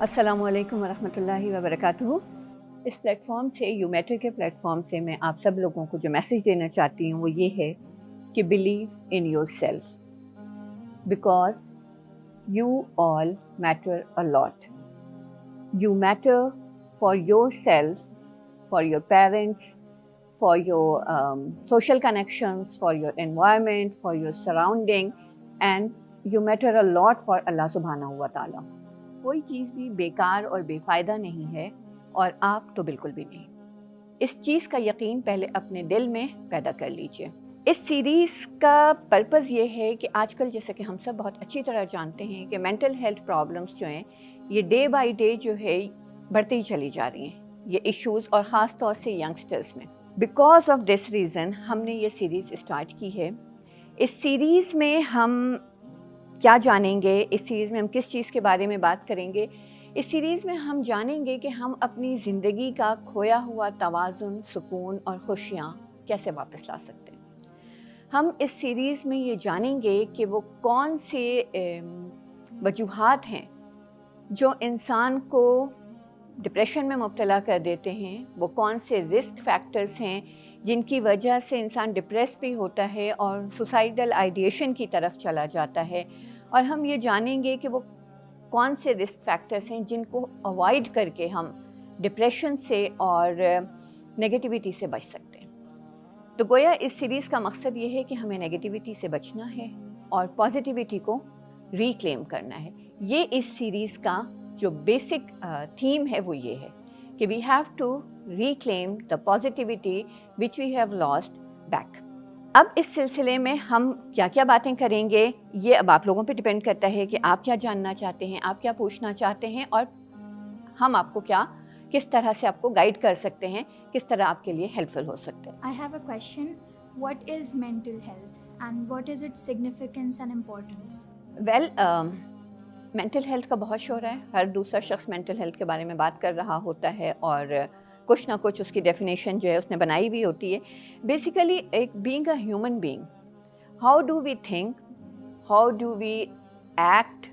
السلام علیکم ورحمۃ اللہ وبرکاتہ۔ اس پلیٹ فارم سے یو میٹر کے پلیٹ فارم سے میں آپ سب لوگوں کو جو میسیج دینا چاہتی ہوں وہ یہ ہے کہ believe in yourself because you all matter a lot you matter for yourself for your parents for your social connections for your environment for your surrounding and you matter a lot for Allah سبحانہ ہوا تعالیٰ کوئی چیز بھی بیکار اور بے فائدہ نہیں ہے اور آپ تو بالکل بھی نہیں۔ اس چیز کا یقین پہلے اپنے دل میں پیدا کر لیجیے۔ اس سیریز کا پرپز یہ ہے کہ آج کل جیسا کہ ہم سب بہت اچھی طرح جانتے ہیں کہ مینٹل ہیلتھ پرابلمس جو ہیں، یہ ڈے بائی ڈے جو ہے بڑھتی ہی چلی جا رہی ہیں۔ یہ ایشوز اور خاص طور سے ینگسٹرز میں۔ بیکاز آف دس ریزن ہم نے یہ سیریز اسٹارٹ کی ہے۔ اس سیریز میں ہم کیا جانیں گے؟ اس سیریز میں ہم کس چیز کے بارے میں بات کریں گے؟ اس سیریز میں ہم جانیں گے کہ ہم اپنی زندگی کا کھویا ہوا توازن، سکون اور خوشیاں کیسے واپس لا سکتے ہیں؟ ہم اس سیریز میں یہ جانیں گے کہ وہ کون سے وجوہات ہیں جو انسان کو ڈپریشن میں مبتلا کر دیتے ہیں؟ وہ کون سے رسک فیکٹرز ہیں جن کی وجہ سے انسان ڈپریس بھی ہوتا ہے اور سوسائڈل آئیڈیشن کی طرف چلا جاتا ہے؟ اور ہم یہ جانیں گے کہ وہ کون سے رسک فیکٹرز ہیں جن کو اوائڈ کر کے ہم ڈپریشن سے اور نگیٹیوٹی سے بچ سکتے ہیں۔ تو گویا اس سیریز کا مقصد یہ ہے کہ ہمیں نگیٹیوٹی سے بچنا ہے اور پازیٹیوٹی کو ریکلیم کرنا ہے۔ یہ اس سیریز کا جو بیسک تھیم ہے وہ یہ ہے کہ we have to reclaim the positivity which we have lost back اب اس سلسلے میں ہم کیا کیا باتیں کریں گے؟ یہ اب آپ لوگوں پہ ڈپینڈ کرتا ہے کہ آپ کیا جاننا چاہتے ہیں آپ کیا پوچھنا چاہتے ہیں اور ہم آپ کو کیا کس طرح سے آپ کو گائیڈ کر سکتے ہیں کس طرح آپ کے لیے ہیلپ فل ہو سکتے ہیں۔ I have a question what is mental health and what is it significance and importance well mental health کا بہت شور ہے۔ ہر دوسرا شخص مینٹل ہیلتھ کے بارے میں بات کر رہا ہوتا ہے اور کچھ نہ کچھ اس کی ڈیفینیشن جو ہے اس نے بنائی بھی ہوتی ہے. بیسیکلی ایک being a human being how do we think how do we act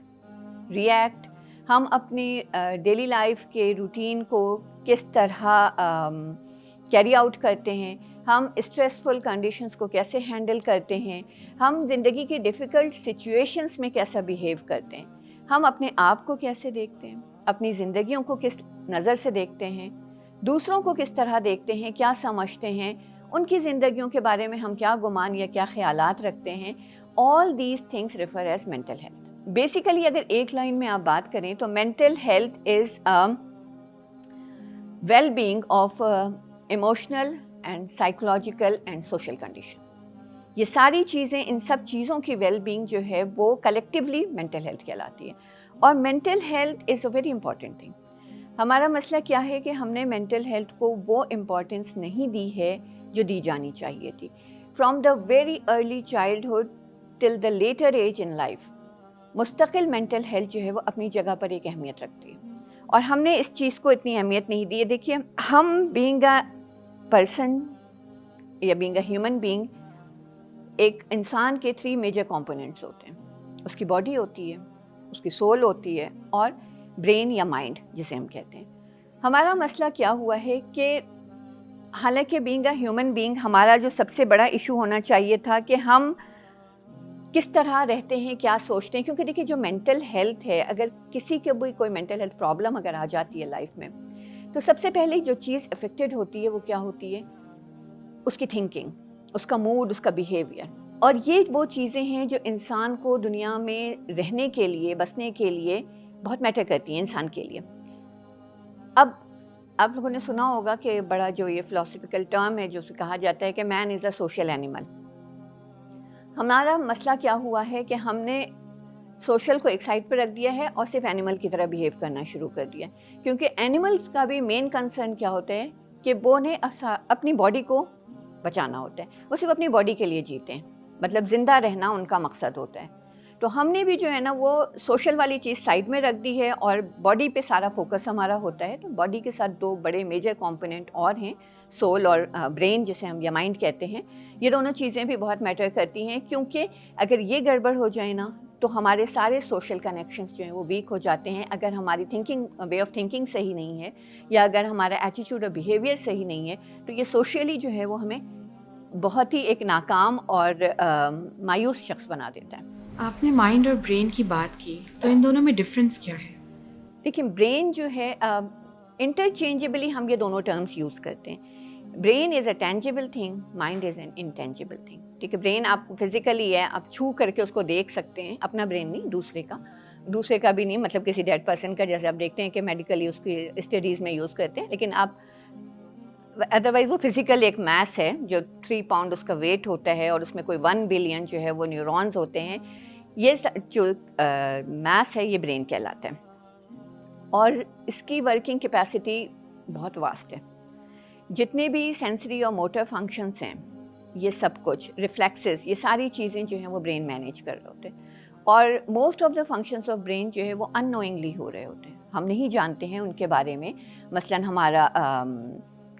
react ہم اپنی ڈیلی لائف کے روٹین کو کس طرح کیری آؤٹ کرتے ہیں؟ ہم اسٹریسفل کنڈیشنس کو کیسے ہینڈل کرتے ہیں؟ ہم زندگی کے ڈیفیکلٹ سچویشنس میں کیسا بیہیو کرتے ہیں؟ ہم اپنے آپ کو کیسے دیکھتے ہیں؟ اپنی زندگیوں کو کس نظر سے دیکھتے ہیں؟ دوسروں کو کس طرح دیکھتے ہیں، کیا سمجھتے ہیں، ان کی زندگیوں کے بارے میں ہم کیا گمان یا کیا خیالات رکھتے ہیں؟ All these things refer as mental health basically اگر ایک لائن میں آپ بات کریں تو mental health is well being of emotional and psychological and social condition یہ ساری چیزیں، ان سب چیزوں کی ویل بینگ جو ہے وہ کلیکٹیولی مینٹل ہیلتھ کہلاتی ہے۔ اور mental health is a very important thing ہمارا مسئلہ کیا ہے کہ ہم نے مینٹل ہیلتھ کو وہ امپورٹنس نہیں دی ہے جو دی جانی چاہیے تھی۔ From the very early childhood till the later age in life مستقل مینٹل ہیلتھ جو ہے وہ اپنی جگہ پر ایک اہمیت رکھتی ہے۔ اور ہم نے اس چیز کو اتنی اہمیت نہیں دی ہے۔ دیکھیے، ہم بینگ اے پرسن یا بینگ اے ہیومن بینگ ایک انسان کے تھری میجر کمپوننٹس ہوتے ہیں۔ اس کی باڈی ہوتی ہے، اس کی سول ہوتی ہے اور برین یا مائنڈ جسے ہم کہتے ہیں۔ ہمارا مسئلہ کیا ہوا ہے کہ حالانکہ بینگ اے ہیومن بینگ ہمارا جو سب سے بڑا ایشو ہونا چاہیے تھا کہ ہم کس طرح رہتے ہیں، کیا سوچتے ہیں، کیونکہ دیکھیے جو مینٹل ہیلتھ ہے، اگر کسی کے بھی کوئی مینٹل ہیلتھ پرابلم اگر آ جاتی ہے لائف میں، تو سب سے پہلے جو چیز افیکٹڈ ہوتی ہے وہ کیا ہوتی ہے؟ اس کی تھنکنگ اس کا موڈ اس کا بیہیویئر اور یہ وہ چیزیں ہیں جو انسان کو دنیا میں رہنے کے لیے، بسنے کے لیے بہت میٹر کرتی ہیں انسان کے لیے۔ اب آپ لوگوں نے سنا ہوگا کہ بڑا جو یہ فلاسفیکل ٹرم ہے، جو اسے کہا جاتا ہے کہ مین از اے سوشل اینیمل ہمارا مسئلہ کیا ہوا ہے کہ ہم نے سوشل کو ایک سائڈ پہ رکھ دیا ہے اور صرف اینیمل کی طرح بیہیو کرنا شروع کر دیا کیونکہ اینیملس کا بھی مین کنسرن کیا ہوتا ہے کہ وہ نے اپنی باڈی کو بچانا ہوتا ہے۔ وہ صرف اپنی باڈی کے لیے جیتے ہیں۔ مطلب زندہ رہنا ان کا مقصد ہوتا ہے۔ تو ہم نے بھی جو ہے نا وہ سوشل والی چیز سائڈ میں رکھ دی ہے اور باڈی پہ سارا فوکس ہمارا ہوتا ہے تو باڈی کے ساتھ دو بڑے میجر کمپوننٹ اور ہیں، سول اور برین جسے ہم یا مائنڈ کہتے ہیں۔ یہ دونوں چیزیں بھی بہت میٹر کرتی ہیں کیونکہ اگر یہ گڑبڑ ہو جائے نا تو ہمارے سارے سوشل کنیکشنز جو ہیں وہ ویک ہو جاتے ہیں۔ اگر ہماری تھنکنگ، وے آف تھنکنگ صحیح نہیں ہے یا اگر ہمارا ایٹیچیوڈ اور بیہیویئر صحیح نہیں ہے تو یہ سوشلی جو ہے وہ ہمیں بہت ہی ایک ناکام اور مایوس شخص بنا دیتا ہے۔ آپ نے مائنڈ اور برین کی بات کی تو ان دونوں میں ڈفرینس کیا ہے؟ دیکھیں برین جو ہے انٹرچینجبلی ہم یہ دونوں ٹرمس یوز کرتے ہیں۔ Brain is a tangible thing mind is an intangible thing ٹھیک ہے برین آپ فزیکلی ہے آپ چھو کر کے اس کو دیکھ سکتے ہیں اپنا برین نہیں دوسرے کا۔ دوسرے کا بھی نہیں مطلب کسی ڈیڈ پرسن کا جیسے آپ دیکھتے ہیں کہ میڈیکلی اس کی اسٹڈیز میں یوز کرتے ہیں لیکن آپ ادروائز وہ فزیکل ایک میس ہے جو تھری پاؤنڈ اس کا ویٹ ہوتا ہے اور اس میں کوئی ون بلین جو ہے وہ نیورونز ہوتے ہیں یہ جو میس ہے یہ برین کہلاتا ہے اور اس کی ورکنگ کیپیسٹی بہت واسٹ ہے جتنے بھی سینسری اور موٹر فنکشنس ہیں یہ سب کچھ ریفلیکسز یہ ساری چیزیں جو ہیں وہ برین مینیج کر رہے ہوتے ہیں اور most of the functions of brain جو ہے وہ ان نوئنگلی ہو رہے ہوتے ہیں ہم نہیں جانتے ہیں ان کے بارے میں مثلاً ہمارا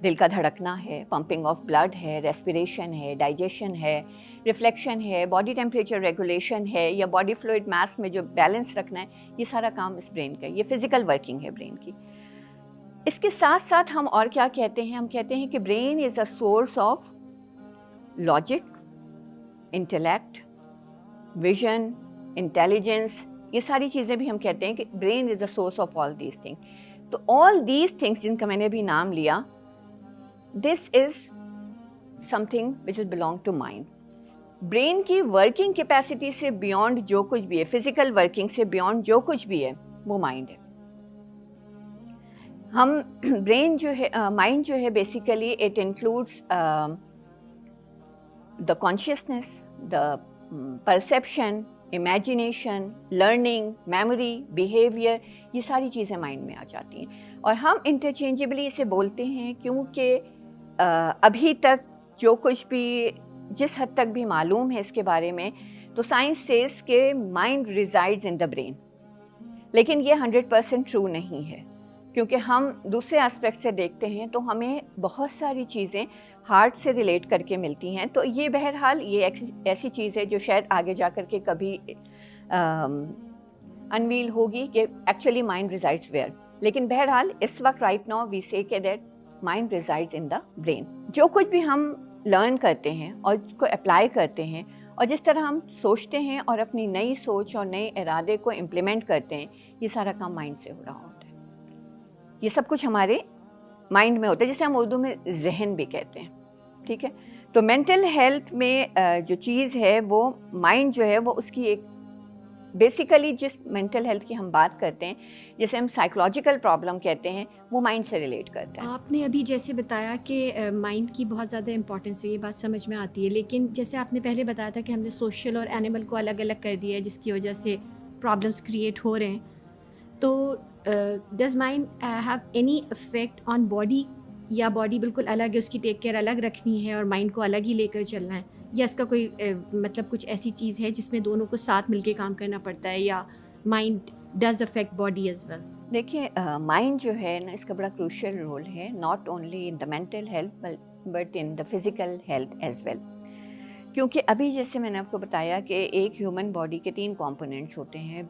دل کا دھڑکنا ہے پمپنگ آف بلڈ ہے ریسپریشن ہے ڈائجیشن ہے ریفلیکشن ہے باڈی ٹیمپریچر ریگولیشن ہے، یا باڈی فلوئڈ میس میں جو بیلنس رکھنا ہے، یہ سارا کام اس برین کا یہ فزیکل ورکنگ ہے برین کی۔ اس کے ساتھ ساتھ ہم اور کیا کہتے ہیں؟ ہم کہتے ہیں کہ brain is a source of logic intellect vision intelligence یہ ساری چیزیں بھی ہم کہتے ہیں کہ brain is the source of all these thing تو آل دیز تھنگس جن کا میں نے بھی نام لیا this is something which is belong to mind brain کی ورکنگ کیپیسٹی سے بیونڈ جو کچھ بھی ہے فزیکل ورکنگ سے بیونڈ جو کچھ بھی ہے وہ مائنڈ ہے ہم برین جو ہے مائنڈ جو ہے basically it includes the consciousness the perception imagination learning memory behaviour یہ ساری چیزیں مائنڈ میں آ جاتی ہیں اور ہم انٹرچینجبلی اسے بولتے ہیں کیونکہ ابھی تک جو کچھ بھی، جس حد تک بھی معلوم ہے اس کے بارے میں، تو سائنس سیز کے mind resides in the brain لیکن یہ ہنڈریڈ پرسینٹ ٹرو نہیں ہے۔ کیونکہ ہم دوسرے اسپیکٹ سے دیکھتے ہیں تو ہمیں بہت ساری چیزیں ہارٹ سے ریلیٹ کر کے ملتی ہیں۔ تو یہ بہرحال یہ ایسی چیز ہے جو شاید آگے جا کر کے کبھی انویل ہوگی کہ ایکچولی مائنڈ ریزائڈس ویئر لیکن بہرحال اس وقت رائٹ ناؤ وی سے کہ that mind resides in the brain جو کچھ بھی ہم لرن کرتے ہیں اور اس کو اپلائی کرتے ہیں اور جس طرح ہم سوچتے ہیں اور اپنی نئی سوچ اور نئے ارادے کو امپلیمنٹ کرتے ہیں، یہ سارا کام مائنڈ سے ہو رہا ہوتا ہے۔ یہ سب کچھ ہمارے مائنڈ میں ہوتا ہے، جسے ہم اردو میں ذہن بھی کہتے ہیں۔ ٹھیک ہے؟ تو مینٹل ہیلتھ میں جو چیز ہے، وہ مائنڈ جو ہے، وہ اس کی ایک بیسیکلی جس مینٹل ہیلتھ کی ہم بات کرتے ہیں، جسے ہم سائیکولوجیکل پرابلم کہتے ہیں، وہ مائنڈ سے ریلیٹ کرتے ہیں آپ نے ابھی جیسے بتایا کہ مائنڈ کی بہت زیادہ امپورٹنس ہے یہ بات سمجھ میں آتی ہے، لیکن جیسے آپ نے پہلے بتایا تھا کہ ہم نے سوشل اور اینیمل کو الگ الگ کر دیا ہے، جس کی وجہ سے پرابلمس کریٹ ہو رہے ہیں۔ تو does mind have any effect on body یا باڈی بالکل الگ ہے، اس کی ٹیک کیئر الگ رکھنی ہے اور مائنڈ کو الگ ہی لے کر چلنا ہے۔ یا اس کا کوئی مطلب کچھ ایسی چیز ہے جس میں دونوں کو ساتھ مل کے کام کرنا پڑتا ہے یا mind does affect body as well دیکھیے مائنڈ جو ہے نا، اس کا بڑا کروشل رول ہے not only in the mental health but in the physical health as well کیونکہ ابھی جیسے میں نے آپ کو بتایا کہ ایک ہیومن باڈی کے تین کمپوننٹس ہوتے ہیں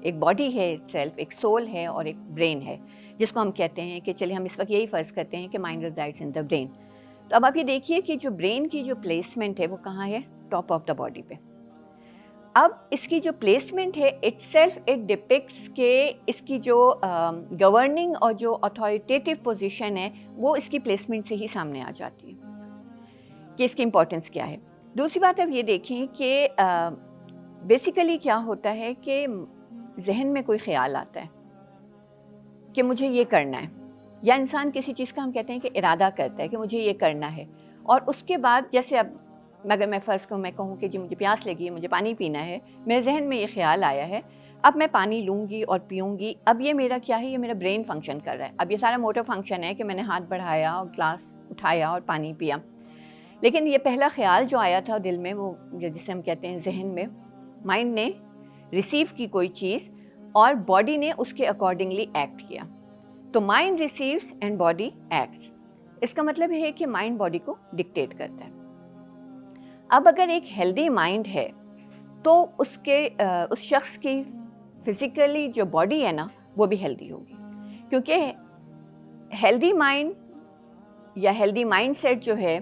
ایک باڈی ہے سیلف ایک سول ہے اور ایک برین ہے۔ جس کو ہم کہتے ہیں کہ چلیے ہم اس وقت یہی فرض کرتے ہیں کہ mind resides in the brain تو اب آپ یہ دیکھیے کہ جو برین کی جو پلیسمنٹ ہے وہ کہاں ہے؟ ٹاپ آف دا باڈی پہ. اب اس کی جو پلیسمنٹ ہے اٹ سیلف اٹ ڈپکٹس کہ اس کی جو گورننگ اور جو اتھارٹیٹیو پوزیشن ہے وہ اس کی پلیسمنٹ سے ہی سامنے آ جاتی ہے. کہ اس کی امپورٹنس کیا ہے؟ دوسری بات اب یہ دیکھیں کہ بیسیکلی کیا ہوتا ہے کہ ذہن میں کوئی خیال آتا ہے؟ کہ مجھے یہ کرنا ہے۔ یا انسان کسی چیز کا ہم کہتے ہیں کہ ارادہ کرتا ہے کہ مجھے یہ کرنا ہے۔ اور اس کے بعد جیسے اب اگر میں فرض کو میں کہوں کہ جی مجھے پیاس لگی ہے، مجھے پانی پینا ہے، میرے ذہن میں یہ خیال آیا ہے، اب میں پانی لوں گی اور پیوں گی۔ اب یہ میرا کیا ہے؟ یہ میرا برین فنکشن کر رہا ہے۔ اب یہ سارا موٹر فنکشن ہے کہ میں نے ہاتھ بڑھایا اور گلاس اٹھایا اور پانی پیا۔ لیکن یہ پہلا خیال جو آیا تھا دل میں، وہ جسے ہم کہتے ہیں ذہن میں مائنڈ نے ریسیو کی کوئی چیز اور باڈی نے اس کے اکارڈنگلی ایکٹ کیا۔ تو mind receives and body acts اس کا مطلب ہے کہ مائنڈ باڈی کو ڈکٹیٹ کرتا ہے۔ اب اگر ایک ہیلدی مائنڈ ہے، تو اس کے اس شخص کی فزیکلی جو باڈی ہے نا، وہ بھی ہیلدی ہوگی۔ کیونکہ ہیلدی مائنڈ یا ہیلدی مائنڈ سیٹ جو ہے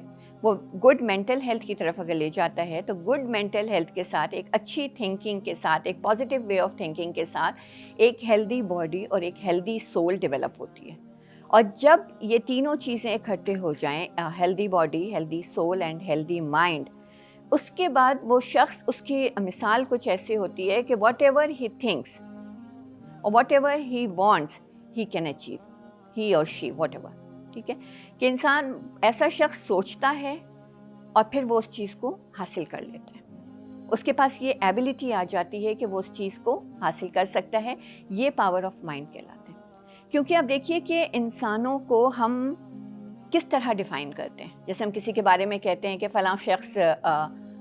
وہ گڈ مینٹل ہیلتھ کی طرف اگر لے جاتا ہے تو گڈ مینٹل ہیلتھ کے ساتھ، ایک اچھی تھنکنگ کے ساتھ، ایک پازیٹیو وے آف تھنکنگ کے ساتھ ایک ہیلدی باڈی اور ایک ہیلدی سول ڈیولپ ہوتی ہے۔ اور جب یہ تینوں چیزیں اکٹھے ہو جائیں healthy body healthy soul and healthy mind اس کے بعد وہ شخص، اس کی مثال کچھ ایسی ہوتی ہے کہ ever he thinks or whatever he wants he can achieve he or she what ever ٹھیک ہے؟ کہ انسان ایسا شخص سوچتا ہے اور پھر وہ اس چیز کو حاصل کر لیتا ہے۔ اس کے پاس یہ ایبلٹی آ جاتی ہے کہ وہ اس چیز کو حاصل کر سکتا ہے۔ یہ پاور آف مائنڈ کہلاتے ہیں کیونکہ اب دیکھیے کہ انسانوں کو ہم کس طرح ڈیفائن کرتے ہیں۔ جیسے ہم کسی کے بارے میں کہتے ہیں کہ فلاں شخص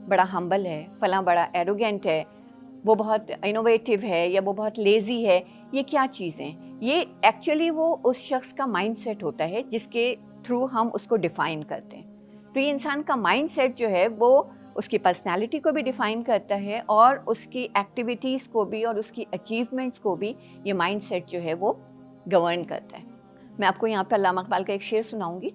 بڑا ہمبل ہے، فلاں بڑا ایروگینٹ ہے، وہ بہت انوویٹیو ہے یا وہ بہت لیزی ہے، یہ کیا چیزیں یہ ایکچولی وہ اس شخص کا مائنڈ سیٹ ہوتا ہے جس کے تھرو ہم اس کو ڈیفائن کرتے ہیں۔ تو یہ انسان کا مائنڈ سیٹ جو ہے وہ اس کی پرسنالٹی کو بھی ڈیفائن کرتا ہے اور اس کی ایکٹیویٹیز کو بھی اور اس کی اچیومنٹس کو بھی یہ مائنڈ سیٹ جو ہے وہ گورن کرتا ہے۔ میں آپ کو یہاں پہ علامہ اقبال کا ایک شعر سناؤں گی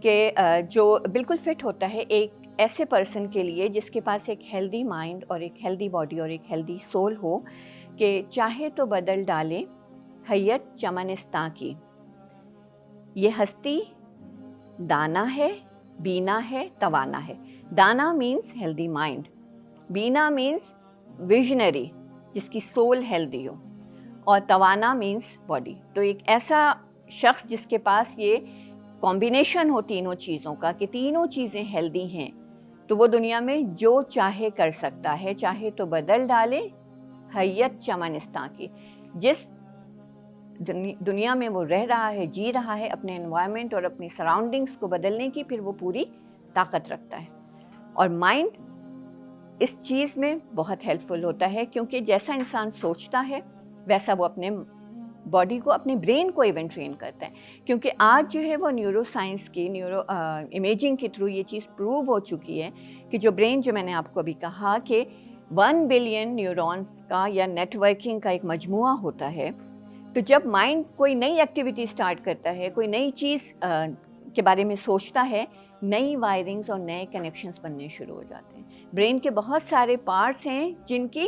کہ جو بالکل فٹ ہوتا ہے ایک ایسے پرسن کے لیے جس کے پاس ایک ہیلدی مائنڈ اور ایک ہیلدی باڈی اور ایک ہیلدی سول ہو کہ چاہے تو بدل ڈالے حیت چمنستان کی یہ ہستی دانا ہے، بینا ہے، توانا ہے۔ دانا مینس ہیلدی مائنڈ بینا مینس ویژنری جس کی سول ہیلدی ہو۔ اور توانا مینس باڈی تو ایک ایسا شخص جس کے پاس یہ کمبینیشن ہو تینوں چیزوں کا کہ تینوں چیزیں ہیلدی ہیں، تو وہ دنیا میں جو چاہے کر سکتا ہے، چاہے تو بدل ڈالے، حیت چمنستان کی۔ جس دنیا میں وہ رہ رہا ہے جی رہا ہے، اپنے انوائرمنٹ اور اپنی سراؤنڈنگس کو بدلنے کی پھر وہ پوری طاقت رکھتا ہے۔ اور مائنڈ اس چیز میں بہت ہیلپ فل ہوتا ہے، کیونکہ جیسا انسان سوچتا ہے، ویسا وہ اپنے باڈی کو، اپنے برین کو ایون ٹرین کرتا ہے۔ کیونکہ آج جو ہے وہ نیورو سائنس کی نیورو امیجنگ کے تھرو یہ چیز پروو ہو چکی ہے کہ جو برین جو میں نے آپ کو ابھی کہا کہ ون بلین نیورونس کا یا نیٹ ورکنگ کا ایک مجموعہ ہوتا ہے تو جب مائنڈ کوئی نئی ایکٹیویٹی اسٹارٹ کرتا ہے، کوئی نئی چیز کے بارے میں سوچتا ہے، نئی وائرنگز اور نئے کنیکشنز بننے شروع ہو جاتے ہیں۔ برین کے بہت سارے پارٹس ہیں جن کی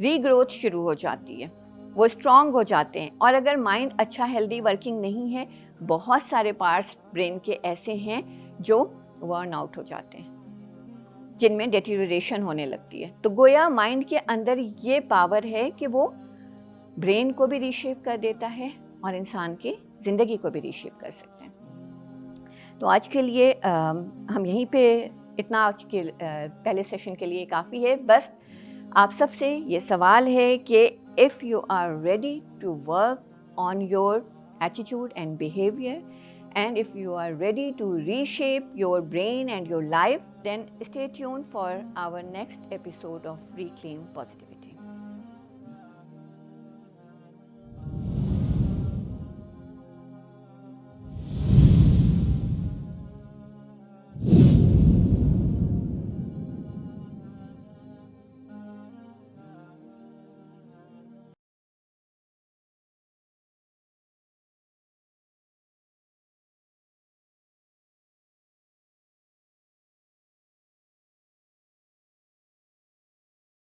ری گروتھ شروع ہو جاتی ہے۔ وہ اسٹرانگ ہو جاتے ہیں۔ اور اگر مائنڈ اچھا ہیلدی ورکنگ نہیں ہے، بہت سارے پارٹس برین کے ایسے ہیں جو ورن آؤٹ ہو جاتے ہیں، جن میں ڈیٹیوریشن ہونے لگتی ہے۔ تو گویا مائنڈ کے اندر یہ پاور ہے کہ وہ برین کو بھی ریشیپ کر دیتا ہے اور انسان کی زندگی کو بھی ریشیپ کر سکتے ہیں تو آج کے لیے ہم یہیں پہ اتنا آج کے پہلے سیشن کے لیے کافی ہے بس آپ سب سے یہ سوال ہے کہ if you are ready to work on your attitude and behaviour and if you are ready to reshape your brain and your life then stay tune for our next episode of reclaim positive